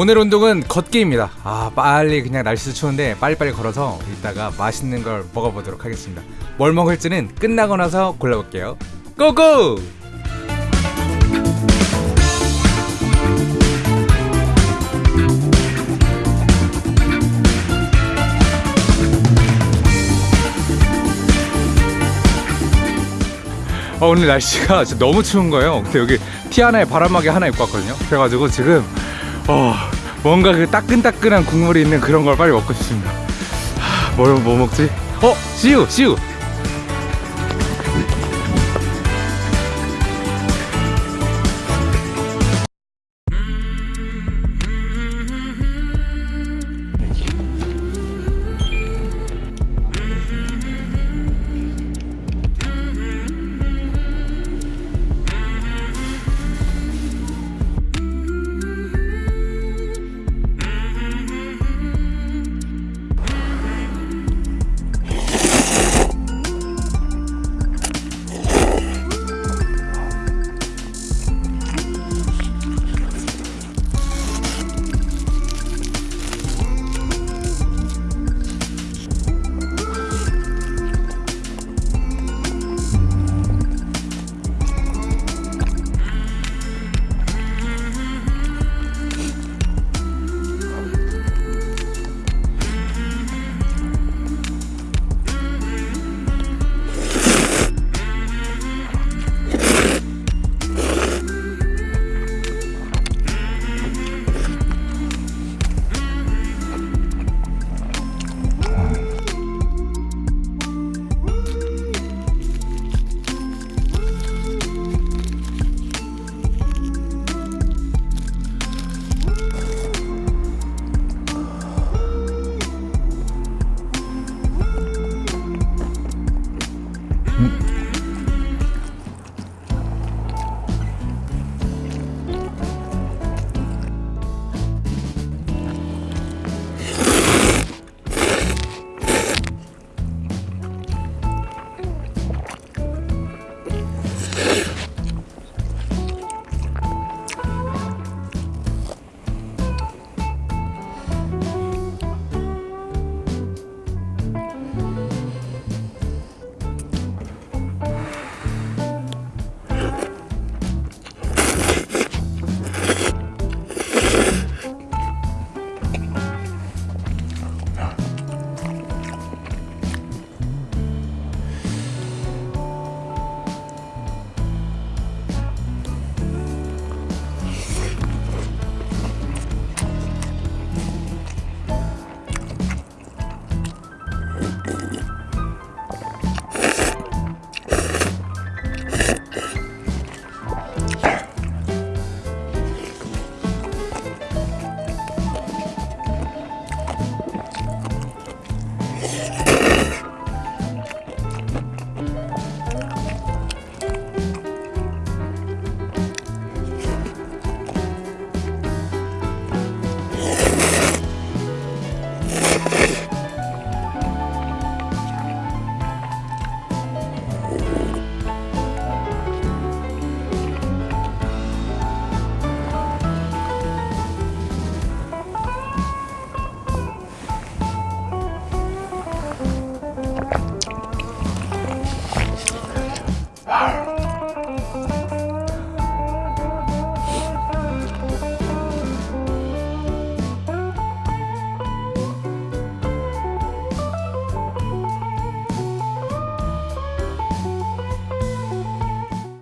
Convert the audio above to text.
오늘 운동은 걷기입니다. 아 빨리 그냥 날씨 추운데 빨리빨리 걸어서 이따가 맛있는 걸 먹어보도록 하겠습니다. 뭘 먹을지는 끝나고 나서 골라볼게요. 고고! 어, 오늘 날씨가 너무 추운 거예요. 근데 여기 티 하나에 바람막이 하나 입고 왔거든요. 그래가지고 지금 어, 뭔가 그 따끈따끈한 국물이 있는 그런 걸 빨리 먹고 싶습니다. 하, 뭘, 뭐 먹지? 어, 씨유, 씨유. Mm. Arr!